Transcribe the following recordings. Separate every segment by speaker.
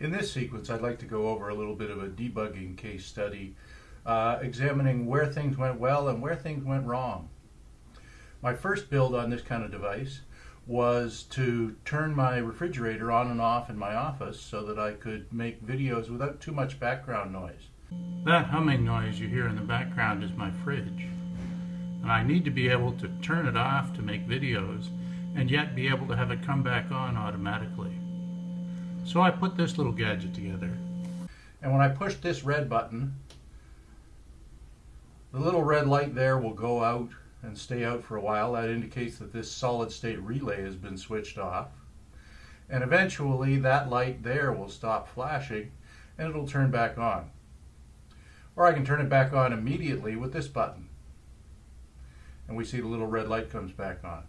Speaker 1: In this sequence, I'd like to go over a little bit of a debugging case study, uh, examining where things went well and where things went wrong. My first build on this kind of device was to turn my refrigerator on and off in my office so that I could make videos without too much background noise. That humming noise you hear in the background is my fridge. And I need to be able to turn it off to make videos and yet be able to have it come back on automatically. So I put this little gadget together. And when I push this red button, the little red light there will go out and stay out for a while. That indicates that this solid state relay has been switched off. And eventually that light there will stop flashing and it'll turn back on. Or I can turn it back on immediately with this button. And we see the little red light comes back on.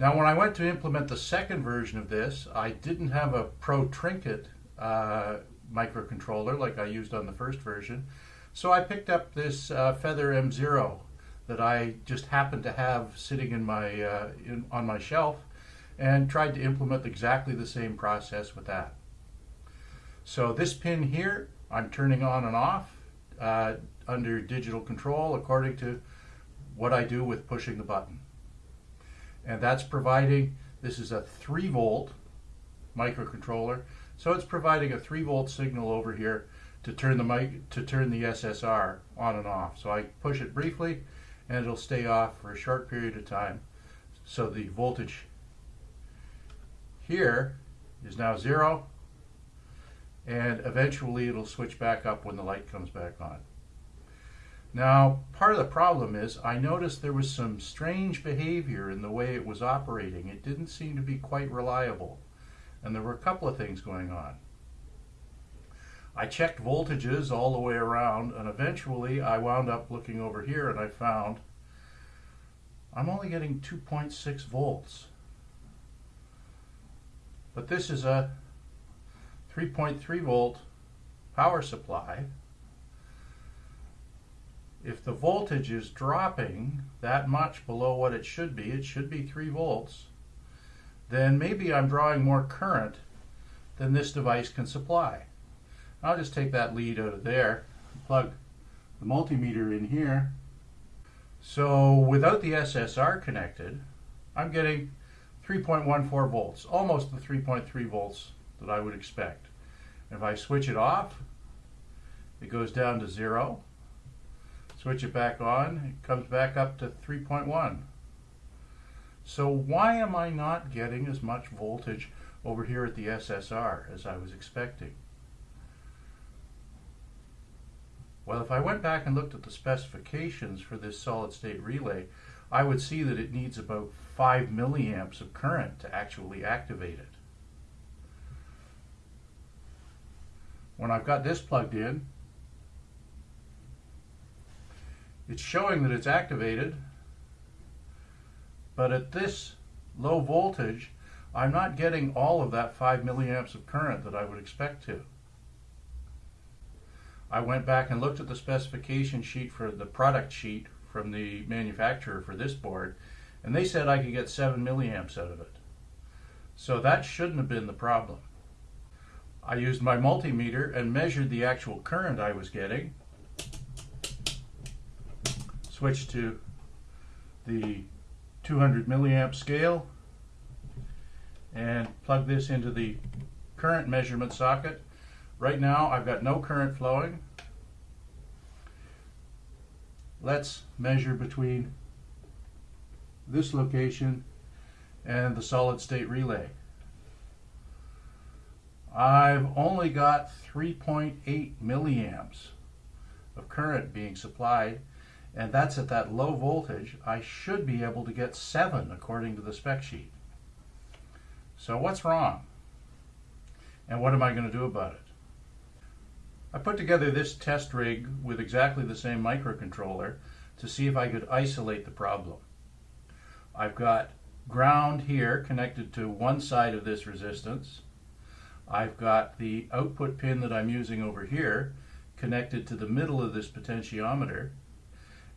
Speaker 1: Now when I went to implement the second version of this, I didn't have a Pro Trinket uh, microcontroller like I used on the first version. So I picked up this uh, Feather M0 that I just happened to have sitting in my uh, in, on my shelf and tried to implement exactly the same process with that. So this pin here, I'm turning on and off uh, under digital control according to what I do with pushing the button and that's providing, this is a 3 volt microcontroller, so it's providing a 3 volt signal over here to turn the mic to turn the SSR on and off. So I push it briefly and it'll stay off for a short period of time. So the voltage here is now zero and eventually it'll switch back up when the light comes back on. Now, part of the problem is I noticed there was some strange behavior in the way it was operating. It didn't seem to be quite reliable. And there were a couple of things going on. I checked voltages all the way around, and eventually I wound up looking over here and I found I'm only getting 2.6 volts. But this is a 3.3 volt power supply if the voltage is dropping that much below what it should be, it should be 3 volts, then maybe I'm drawing more current than this device can supply. I'll just take that lead out of there, plug the multimeter in here. So without the SSR connected, I'm getting 3.14 volts, almost the 3.3 volts that I would expect. If I switch it off, it goes down to zero switch it back on, it comes back up to 3.1. So why am I not getting as much voltage over here at the SSR as I was expecting? Well, if I went back and looked at the specifications for this solid state relay, I would see that it needs about 5 milliamps of current to actually activate it. When I've got this plugged in, it's showing that it's activated, but at this low voltage, I'm not getting all of that 5 milliamps of current that I would expect to. I went back and looked at the specification sheet for the product sheet from the manufacturer for this board, and they said I could get 7 milliamps out of it. So that shouldn't have been the problem. I used my multimeter and measured the actual current I was getting, switch to the 200 milliamp scale and plug this into the current measurement socket. Right now I've got no current flowing. Let's measure between this location and the solid state relay. I've only got 3.8 milliamps of current being supplied and that's at that low voltage, I should be able to get 7 according to the spec sheet. So what's wrong? And what am I going to do about it? I put together this test rig with exactly the same microcontroller to see if I could isolate the problem. I've got ground here connected to one side of this resistance. I've got the output pin that I'm using over here connected to the middle of this potentiometer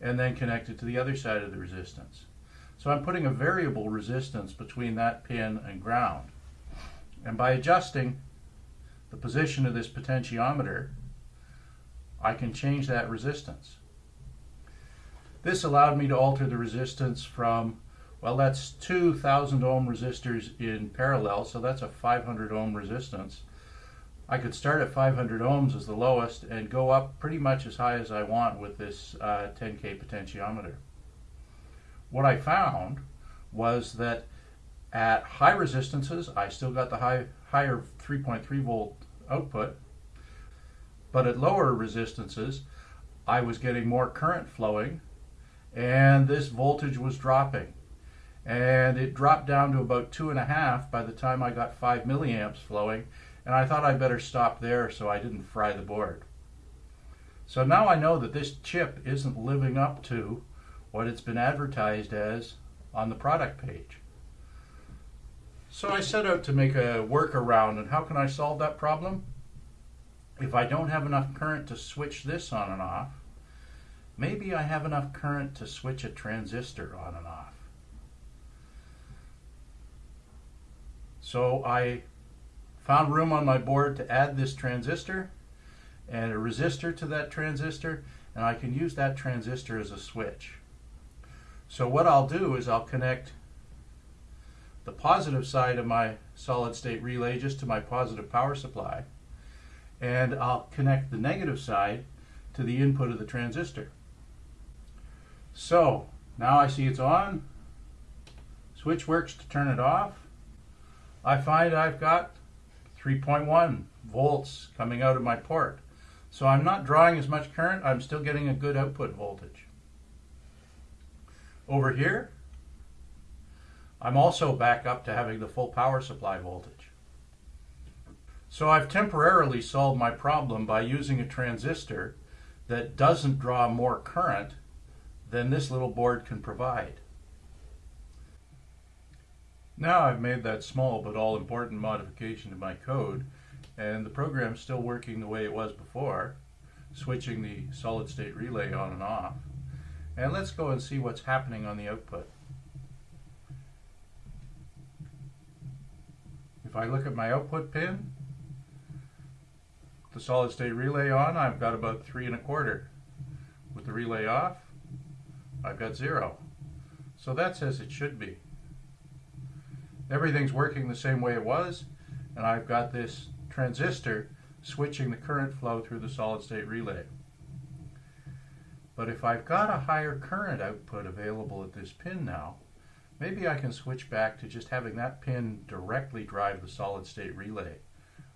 Speaker 1: and then connect it to the other side of the resistance. So I'm putting a variable resistance between that pin and ground. And by adjusting the position of this potentiometer, I can change that resistance. This allowed me to alter the resistance from, well, that's 2,000 ohm resistors in parallel, so that's a 500 ohm resistance. I could start at 500 ohms as the lowest and go up pretty much as high as I want with this uh, 10K potentiometer. What I found was that at high resistances, I still got the high, higher 3.3 volt output, but at lower resistances, I was getting more current flowing and this voltage was dropping. And it dropped down to about two and a half by the time I got five milliamps flowing, and I thought I'd better stop there so I didn't fry the board. So now I know that this chip isn't living up to what it's been advertised as on the product page. So I set out to make a workaround, and how can I solve that problem? If I don't have enough current to switch this on and off, maybe I have enough current to switch a transistor on and off. So I found room on my board to add this transistor and a resistor to that transistor and I can use that transistor as a switch. So what I'll do is I'll connect the positive side of my solid state relay just to my positive power supply and I'll connect the negative side to the input of the transistor. So now I see it's on. Switch works to turn it off. I find I've got 3.1 volts coming out of my port. So I'm not drawing as much current, I'm still getting a good output voltage. Over here, I'm also back up to having the full power supply voltage. So I've temporarily solved my problem by using a transistor that doesn't draw more current than this little board can provide. Now I've made that small but all important modification to my code and the program's still working the way it was before, switching the solid state relay on and off. And let's go and see what's happening on the output. If I look at my output pin, the solid state relay on, I've got about three and a quarter. With the relay off, I've got zero. So that's as it should be. Everything's working the same way it was, and I've got this transistor switching the current flow through the solid state relay. But if I've got a higher current output available at this pin now, maybe I can switch back to just having that pin directly drive the solid state relay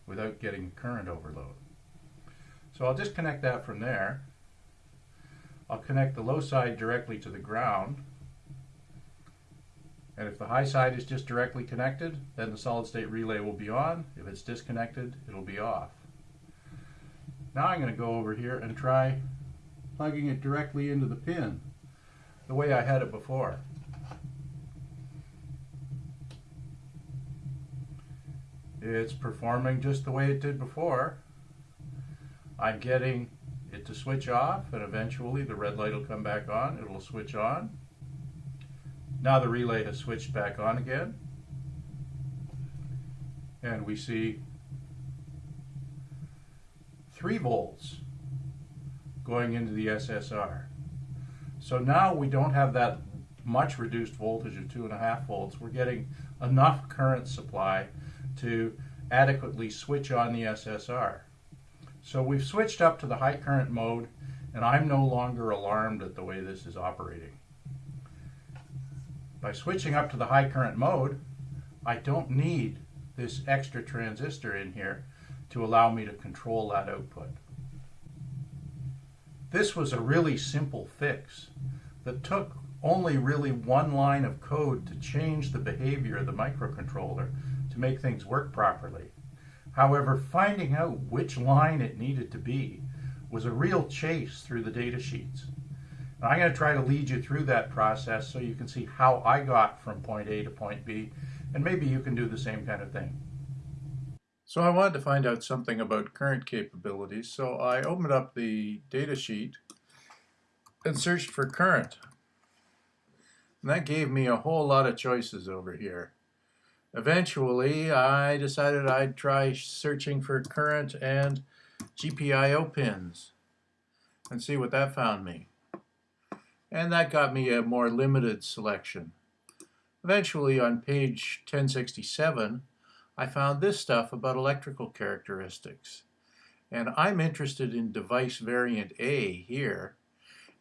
Speaker 1: without getting current overload. So I'll disconnect that from there I'll connect the low side directly to the ground. And if the high side is just directly connected, then the solid state relay will be on. If it's disconnected, it'll be off. Now I'm going to go over here and try plugging it directly into the pin the way I had it before. It's performing just the way it did before. I'm getting it to switch off and eventually the red light will come back on. It will switch on. Now the relay has switched back on again. And we see 3 volts going into the SSR. So now we don't have that much reduced voltage of 2.5 volts. We're getting enough current supply to adequately switch on the SSR. So we've switched up to the high current mode and I'm no longer alarmed at the way this is operating. By switching up to the high current mode, I don't need this extra transistor in here to allow me to control that output. This was a really simple fix that took only really one line of code to change the behavior of the microcontroller to make things work properly. However, finding out which line it needed to be was a real chase through the data sheets. And I'm going to try to lead you through that process so you can see how I got from point A to point B, and maybe you can do the same kind of thing. So I wanted to find out something about current capabilities, so I opened up the data sheet and searched for current. And that gave me a whole lot of choices over here. Eventually, I decided I'd try searching for current and GPIO pins and see what that found me. And that got me a more limited selection. Eventually, on page 1067, I found this stuff about electrical characteristics. And I'm interested in device variant A here.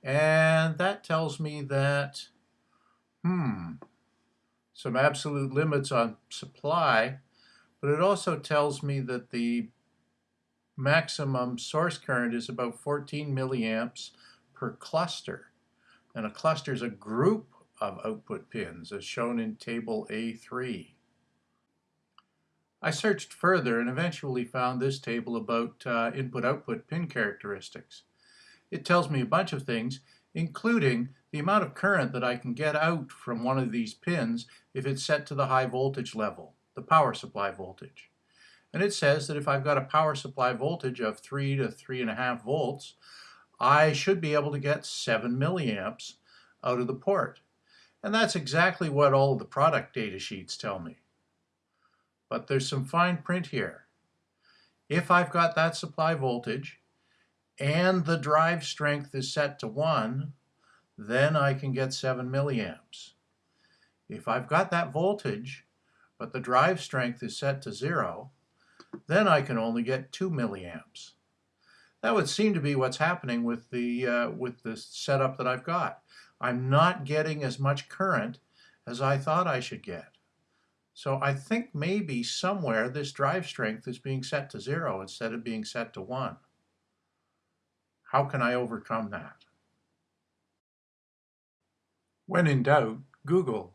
Speaker 1: And that tells me that, hmm, some absolute limits on supply, but it also tells me that the maximum source current is about 14 milliamps per cluster. And a cluster is a group of output pins as shown in table A3. I searched further and eventually found this table about uh, input-output pin characteristics. It tells me a bunch of things, including the amount of current that I can get out from one of these pins if it's set to the high voltage level, the power supply voltage. And it says that if I've got a power supply voltage of 3 to 3.5 volts, I should be able to get 7 milliamps out of the port. And that's exactly what all the product data sheets tell me but there's some fine print here. If I've got that supply voltage and the drive strength is set to 1, then I can get 7 milliamps. If I've got that voltage, but the drive strength is set to 0, then I can only get 2 milliamps. That would seem to be what's happening with the, uh, with the setup that I've got. I'm not getting as much current as I thought I should get. So I think maybe somewhere this drive strength is being set to zero instead of being set to one. How can I overcome that? When in doubt, Google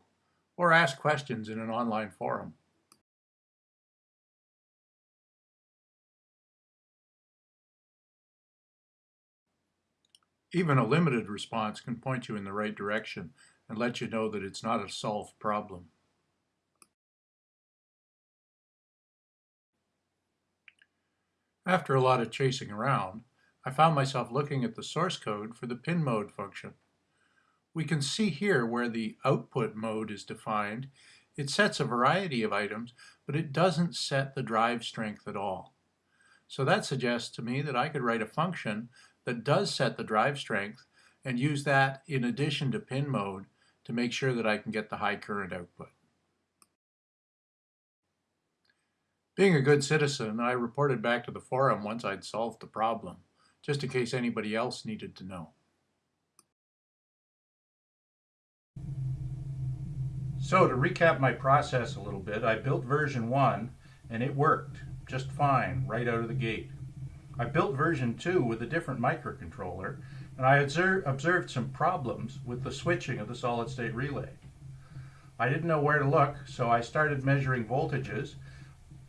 Speaker 1: or ask questions in an online forum. Even a limited response can point you in the right direction and let you know that it's not a solved problem. After a lot of chasing around, I found myself looking at the source code for the pin mode function. We can see here where the output mode is defined. It sets a variety of items, but it doesn't set the drive strength at all. So that suggests to me that I could write a function that does set the drive strength and use that in addition to pin mode to make sure that I can get the high current output. Being a good citizen, I reported back to the forum once I'd solved the problem, just in case anybody else needed to know. So to recap my process a little bit, I built version 1 and it worked just fine right out of the gate. I built version 2 with a different microcontroller and I observed some problems with the switching of the solid state relay. I didn't know where to look so I started measuring voltages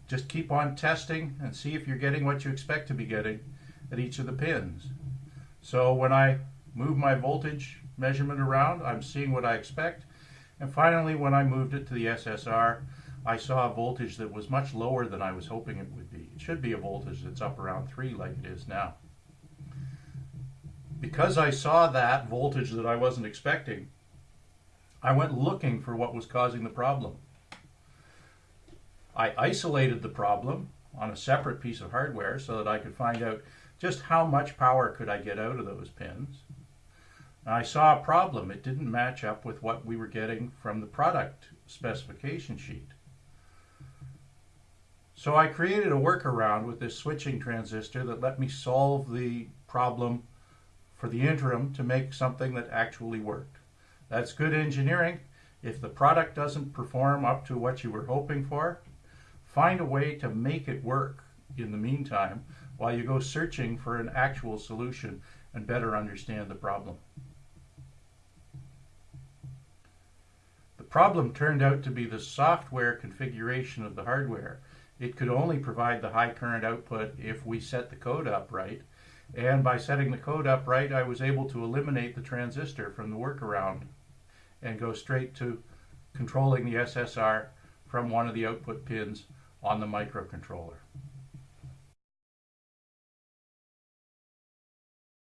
Speaker 1: just keep on testing and see if you're getting what you expect to be getting at each of the pins. So when I move my voltage measurement around, I'm seeing what I expect. And finally, when I moved it to the SSR, I saw a voltage that was much lower than I was hoping it would be. It should be a voltage that's up around 3 like it is now. Because I saw that voltage that I wasn't expecting, I went looking for what was causing the problem. I isolated the problem on a separate piece of hardware so that I could find out just how much power could I get out of those pins. I saw a problem. It didn't match up with what we were getting from the product specification sheet. So I created a workaround with this switching transistor that let me solve the problem for the interim to make something that actually worked. That's good engineering. If the product doesn't perform up to what you were hoping for, Find a way to make it work in the meantime while you go searching for an actual solution and better understand the problem. The problem turned out to be the software configuration of the hardware. It could only provide the high current output if we set the code up right. And by setting the code up right, I was able to eliminate the transistor from the workaround and go straight to controlling the SSR from one of the output pins on the microcontroller.